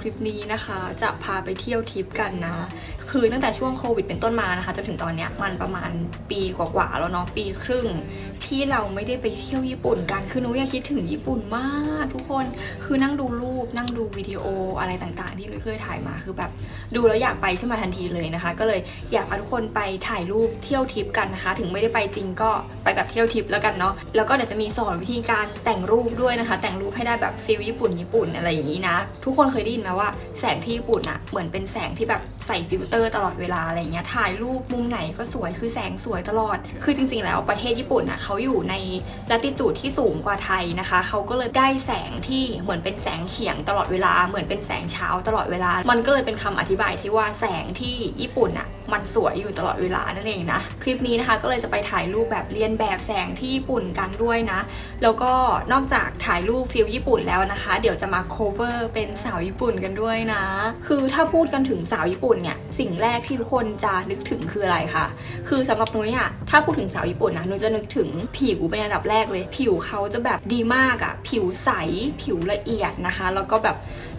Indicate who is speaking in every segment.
Speaker 1: คลิปนี้นะคะ จะพาไปเที่ยวทริปกันนะ คือตั้งแต่ช่วงโควิดเป็นต้นมานะคะจนถึงตอนเนี้ยมันประมาณปีกว่าๆแล้วเนาะปีครึ่ง ที่เราไม่ได้ไปเที่ยวญี่ปุ่นกันคือหนูอยากคิดถึงญี่ปุ่นมากทุกคนคือนั่งดูรูปนั่งดูวิดีโออะไรต่างๆ ที่หนูเคยถ่ายมาคือแบบ ดูแล้วอยากไปขึ้นมาทันทีเลยนะคะ ก็เลยอยากพาทุกคนไปถ่ายรูปเที่ยวทริปกันนะคะ ถึงไม่ได้ไปจริงก็ไปแบบเที่ยวทริปแล้วกันเนาะแล้วก็เดี๋ยวจะมีสอนวิธีการแต่งรูปด้วยนะคะ แต่งรูปให้ได้แบบฟิลญี่ปุ่นญี่ปุ่นอะไรอย่างนี้นะ ทุกคนเคยได้ยินไหมว่าแสงที่ญี่ปุ่นอะเหมือนเป็นแสงที่แบบใส่ฟิลเตอร์ตลอดเวลาอะไรเงี้ยถ่ายรูปมุมไหนก็สวยคือแสงสวยตลอด คือจริงๆแล้วประเทศญี่ปุ่นอะเขาอยู่ในละติจูดที่สูงกว่าไทยนะคะเขาก็เลยได้แสงที่เหมือนเป็นแสงเฉียงตลอดเวลาเหมือนเป็นแสงเช้าตลอดเวลา มันก็เลยเป็นคำอธิบายที่ว่าแสงที่ญี่ปุ่นอะมันสวยอยู่ตลอดเวลานั่นเองนะคลิปนี้นะคะก็เลยจะไปถ่ายรูปแบบเลียนแบบแสงที่ญี่ปุ่นกันด้วยนะ แล้วก็นอกจากถ่ายรูปฟิลญี่ปุ่นแล้วนะคะ เดี๋ยวจะมา cover เป็นสาวญี่ปุ่นกันด้วยนะ คือถ้าพูดกันถึงสาวญี่ปุ่นเนี่ยสิ่งแรกที่ทุกคนจะนึกถึงคืออะไรคะคือสำหรับนุ้ยอะถ้าพูดถึงสาวญี่ปุ่นนะนุ้ยจะนึกถึงผิวเป็นอันดับแรกเลย ผิวเขาจะแบบดีมากอะผิวใสผิวละเอียดนะคะ แล้วก็แบบ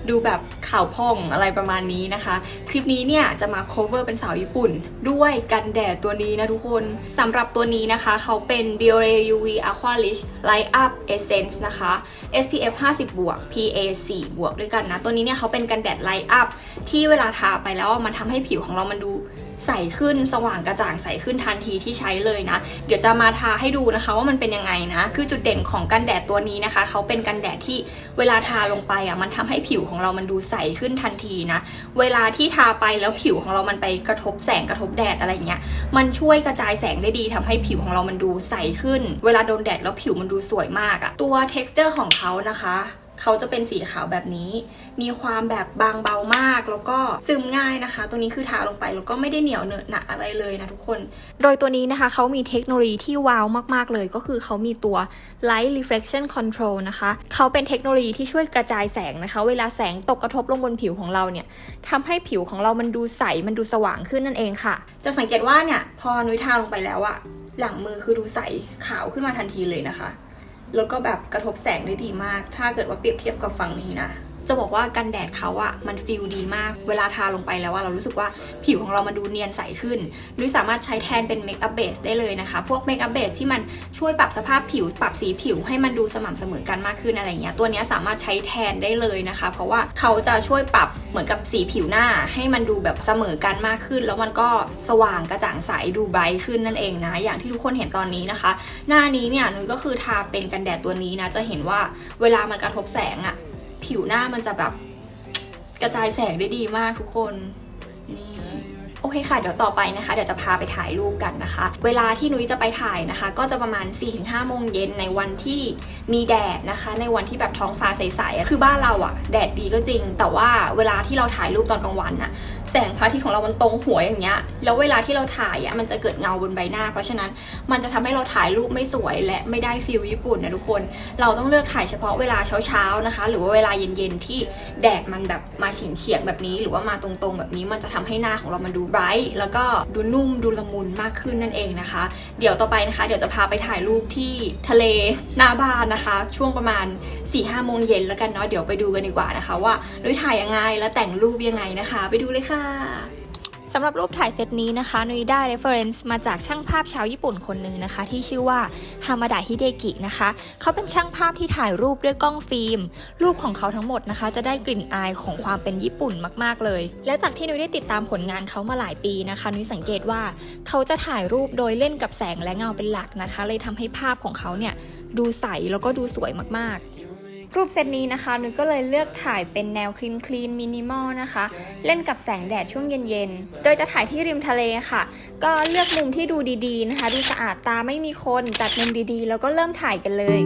Speaker 1: ดูแบบข่าวพองอะไรประมาณนี้นะคะ คลิปนี้เนี่ยจะมา cover เป็นสาวญี่ปุ่น ด้วยกันแดดตัวนี้นะทุกคนสำหรับตัวนี้นะคะ เขาเป็น Biore UV Aqua Rich Light Up Essence นะคะ SPF 50บวก PA 4บวกด้วยกันนะ ตัวนี้เนี่ยเขาเป็นกันแดด Light Up ที่เวลาทาไปแล้วมันทำให้ผิวของเรามันดูใสขึ้นสว่างกระจ่างใสขึ้นทันทีที่ใช้เลยนะ เดี๋ยวจะมาทาให้ดูนะคะว่ามันเป็นยังไงนะ คือจุดเด่นของกันแดดตัวนี้นะคะ เขาเป็นกันแดดที่เวลาทาลงไปอะมันทำให้ผิวของเรามันดูใสขึ้นทันทีนะ เวลาที่ทาไปแล้วผิวของเรามันไปกระทบแสงกระทบแดดอะไรเงี้ย มันช่วยกระจายแสงได้ดีทำให้ผิวของเรามันดูใสขึ้น เวลาโดนแดดแล้วผิวมันดูสวยมากอะตัว t e x t อร์ของเขานะคะ เขาจะเป็นสีขาวแบบนี้ มีความแบบบางเบามาก แล้วก็ซึมง่ายนะคะ ตัวนี้คือทาลงไปแล้วก็ไม่ได้เหนียวเหนอะหนะอะไรเลยนะทุกคน โดยตัวนี้นะคะเขามีเทคโนโลยีที่ว้าวมากๆเลยก็คือเขามีตัว Light Reflection Control นะคะเขาเป็นเทคโนโลยีที่ช่วยกระจายแสงนะคะ เวลาแสงตกกระทบลงบนผิวของเราเนี่ยทำให้ผิวของเรามันดูใสมันดูสว่างขึ้นนั่นเองค่ะ จะสังเกตว่าเนี่ยพอนุ้ยทาลงไปแล้วอะหลังมือคือดูใสขาวขึ้นมาทันทีเลยนะคะ แล้วก็แบบกระทบแสงได้ดีมาก ถ้าเกิดว่าเปรียบเทียบกับฝั่งนี้นะ จะบอกว่ากันแดดเขาอะมัน feel ดีมาก เวลาทาลงไปแล้วอะเรารู้สึกว่าผิวของเรามันดูเนียนใสขึ้นด้วยสามารถใช้แทนเป็น makeup base ได้เลยนะคะ พวก makeup base ที่มันช่วยปรับสภาพผิว ปรับสีผิวให้มันดูสม่ำเสมอกันมากขึ้นอะไรเงี้ย ตัวนี้สามารถใช้แทนได้เลยนะคะ เพราะว่าเขาจะช่วยปรับเหมือนกับสีผิวหน้า ให้มันดูแบบเสมอกันมากขึ้น แล้วมันก็สว่างกระจ่างใสดูไบรท์ขึ้นนั่นเองนะ อย่างที่ทุกคนเห็นตอนนี้นะคะ หน้านี้เนี่ยนุ้ยก็คือทาเป็นกันแดดตัวนี้นะ จะเห็นว่าเวลามันกระทบแสงอะ ผิวหน้ามันจะแบบกระจายแสงได้ดีมากทุกคนนี่โอเคค่ะ เดี๋ยวต่อไปนะคะ เดี๋ยวจะพาไปถ่ายรูปกันนะคะ เวลาที่นุ้ยจะไปถ่ายนะคะ ก็จะประมาณ 4-5 โมงเย็นในวันที่มีแดดนะคะ ในวันที่แบบท้องฟ้าใสๆคือบ้านเราอะแดดดีก็จริง แต่ว่าเวลาที่เราถ่ายรูปตอนกลางวันอะ แสงพระอาทิตย์ของเรามันตรงหัวอย่างเงี้ย แล้วเวลาที่เราถ่ายอะมันจะเกิดเงาบนใบหน้า เพราะฉะนั้นมันจะทำให้เราถ่ายรูปไม่สวยและไม่ได้ฟิลญี่ปุ่นนะทุกคน เราต้องเลือกถ่ายเฉพาะเวลาเช้าๆนะคะ หรือว่าเวลาเย็นๆที่แดดมันแบบมาเฉียงเฉียงแบบนี้ หรือว่ามาตรงๆ แบบนี้มันจะทำให้หน้าของเรามันดูไบรท์แล้วก็ดูนุ่มดูละมุนมากขึ้นนั่นเองนะคะ เดี๋ยวต่อไปนะคะ เดี๋ยวจะพาไปถ่ายรูปที่ทะเลหน้าบ้านนะคะ ช่วงประมาณ4ี่ห้าโมงเย็นแล้วกันเนาะเดี๋ยวไปดูกันดีกว่านะคะ ว่านุ้ยถ่ายยังไงและแต่งรูปยังไงนะคะ ไปดูเลยค่ะสำหรับรูปถ่ายเซตนี้นะคะนุ้ยได้ reference มาจากช่างภาพชาวญี่ปุ่นคนหนึ่งนะคะ ที่ชื่อว่าฮามาดะฮิเดกินะคะ เขาเป็นช่างภาพที่ถ่ายรูปด้วยกล้องฟิล์ม รูปของเขาทั้งหมดนะคะ จะได้กลิ่นอายของความเป็นญี่ปุ่นมากๆเลย และจากที่นุ้ยได้ติดตามผลงานเขามาหลายปีนะคะนุ้ยสังเกตว่าเขาจะถ่ายรูปโดยเล่นกับแสงและเงาเป็นหลักนะคะ เลยทำให้ภาพของเขาเนี่ยดูใสแล้วก็ดูสวยมากๆ รูปเซตนี้นะคะนุ้ยก็เลยเลือกถ่ายเป็นแนวคลีนคลีนมินิมอลนะคะ เล่นกับแสงแดดช่วงเย็นๆ โดยจะถ่ายที่ริมทะเลค่ะ ก็เลือกมุมที่ดูดีๆนะคะ ดูสะอาดตาไม่มีคนจัดมุมดีๆ แล้วก็เริ่มถ่ายกันเลย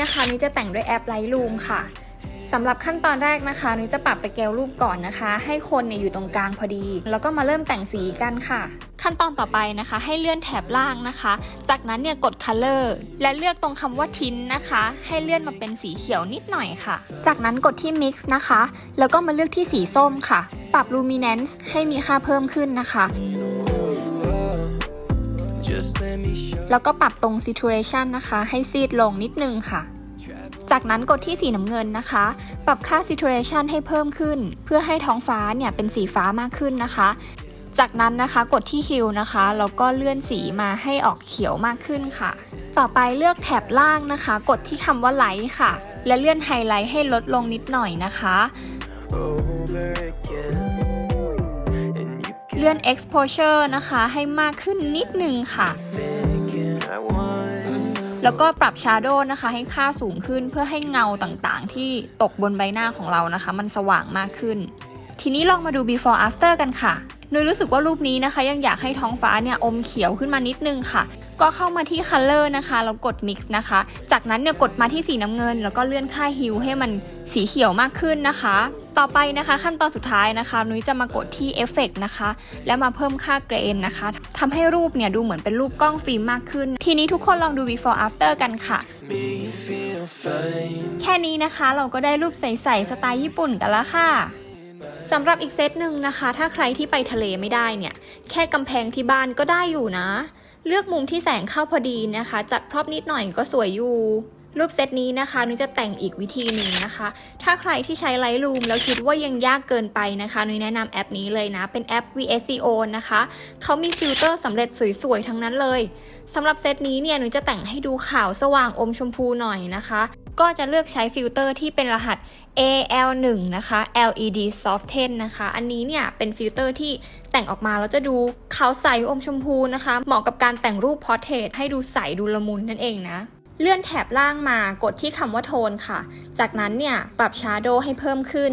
Speaker 1: นี้นะคะนุ้ยจะแต่งด้วยแอป Lightroom ค่ะสำหรับขั้นตอนแรกนะคะนุ้ยจะปรับสเกลรูปก่อนนะคะ ให้คนเนี่ยอยู่ตรงกลางพอดี แล้วก็มาเริ่มแต่งสีกันค่ะ ขั้นตอนต่อไปนะคะ ให้เลื่อนแถบล่างนะคะ จากนั้นเนี่ยกด color และเลือกตรงคำว่าทิ้นนะคะ ให้เลื่อนมาเป็นสีเขียวนิดหน่อยค่ะ จากนั้นกดที่ mix นะคะ แล้วก็มาเลือกที่สีส้มค่ะ ปรับ luminance ให้มีค่าเพิ่มขึ้นนะคะ แล้วก็ปรับตรง saturation นะคะ ให้ซีดลงนิดนึงค่ะ จากนั้นกดที่สีน้ำเงินนะคะ ปรับค่า saturation ให้เพิ่มขึ้น เพื่อให้ท้องฟ้าเนี่ยเป็นสีฟ้ามากขึ้นนะคะ จากนั้นนะคะกดที่ hue นะคะแล้วก็เลื่อนสีมาให้ออกเขียวมากขึ้นค่ะ ต่อไปเลือกแถบล่างนะคะ กดที่คำว่า light ค่ะ และเลื่อนไฮไลท์ให้ลดลงนิดหน่อยนะคะ
Speaker 2: over
Speaker 1: เลื่อน exposure นะคะ ให้มากขึ้นนิดนึงค่ะ แล้วก็ปรับ Shadow นะคะ ให้ค่าสูงขึ้นเพื่อให้เงาต่างๆ ที่ตกบนใบหน้าของเรานะคะ มันสว่างมากขึ้น ทีนี้ลองมาดู before after กันค่ะนุยรู้สึกว่ารูปนี้นะคะ ยังอยากให้ท้องฟ้าเนี่ยอมเขียวขึ้นมานิดนึงค่ะ ก็เข้ามาที่ color นะคะแล้วกด mix นะคะ จากนั้นเนี่ยกดมาที่สีน้ำเงิน แล้วก็เลื่อนค่า hue ให้มันสีเขียวมากขึ้นนะคะ ต่อไปนะคะขั้นตอนสุดท้ายนะคะ นุ้ยจะมากดที่ effect นะคะ และมาเพิ่มค่า grain นะคะทำให้รูปเนี่ยดูเหมือนเป็นรูปกล้องฟิล์มมากขึ้น ทีนี้ทุกคนลองดู before after กันค่ะ แค่นี้นะคะเราก็ได้รูปใสๆสไตล์ญี่ปุ่นกันแล้วค่ะสำหรับอีกเซตหนึ่งนะคะ ถ้าใครที่ไปทะเลไม่ได้เนี่ย แค่กำแพงที่บ้านก็ได้อยู่นะ เลือกมุมที่แสงเข้าพอดีนะคะ จัด prop นิดหน่อยก็สวยอยู่ รูปเซตนี้นะคะนุ้ยจะแต่งอีกวิธีหนึ่งนะคะ ถ้าใครที่ใช้ Lightroom แล้วคิดว่ายังยากเกินไปนะคะนุ้ยแนะนำแอปนี้เลยนะ เป็นแอป VSCO นะคะ เขามีฟิลเตอร์สำเร็จสวยๆ ทั้งนั้นเลยสำหรับเซตนี้เนี่ยนุ้ยจะแต่งให้ดูขาวสว่างอมชมพูหน่อยนะคะ ก็จะเลือกใช้ฟิลเตอร์ที่เป็นรหัส AL1 นะคะ LED Soften นะคะ อันนี้เนี่ยเป็นฟิลเตอร์ที่แต่งออกมาแล้วจะดูขาวใสอมชมพูนะคะ เหมาะกับการแต่งรูป portrait ให้ดูใสดูละมุนนั่นเองนะเลื่อนแถบล่างมากดที่คำว่าโทนค่ะ จากนั้นเนี่ยปรับชาร์โดให้เพิ่มขึ้น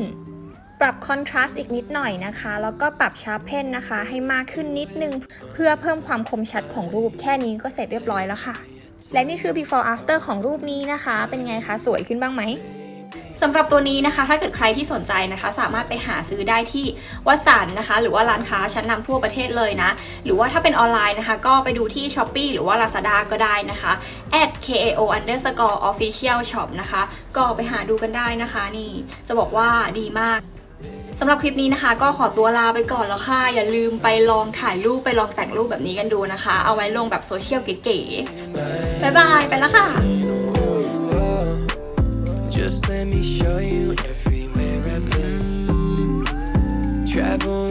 Speaker 1: ปรับคอนทราสต์อีกนิดหน่อยนะคะ แล้วก็ปรับชาร์เพนนะคะ ให้มากขึ้นนิดนึง เพื่อเพิ่มความคมชัดของรูปแค่นี้ก็เสร็จเรียบร้อยแล้วค่ะ และนี่คือ before after ของรูปนี้นะคะ เป็นไงคะ สวยขึ้นบ้างไหมสำหรับตัวนี้นะคะ ถ้าเกิดใครที่สนใจนะคะ สามารถไปหาซื้อได้ที่วัสันนะคะ หรือว่าร้านค้าชั้นนำทั่วประเทศเลยนะ หรือว่าถ้าเป็นออนไลน์นะคะ ก็ไปดูที่ s h อ p e e หรือว่า Lazada ก็ได้นะคะ at kao underscore official shop นะคะ ก็ไปหาดูกันได้นะคะ นี่จะบอกว่าดีมาก สำหรับคลิปนี้นะคะ ก็ขอตัวลาไปก่อนแล้วค่ะ อย่าลืมไปลองถ่ายรูปไปลองแต่งรูปแบบนี้กันดูนะคะ เอาไว้ลงแบบโซเชียลเก๋ๆบ๊ายบาย ไปแล้วค่ะ
Speaker 2: Just let me show you everywhere I've been. Travel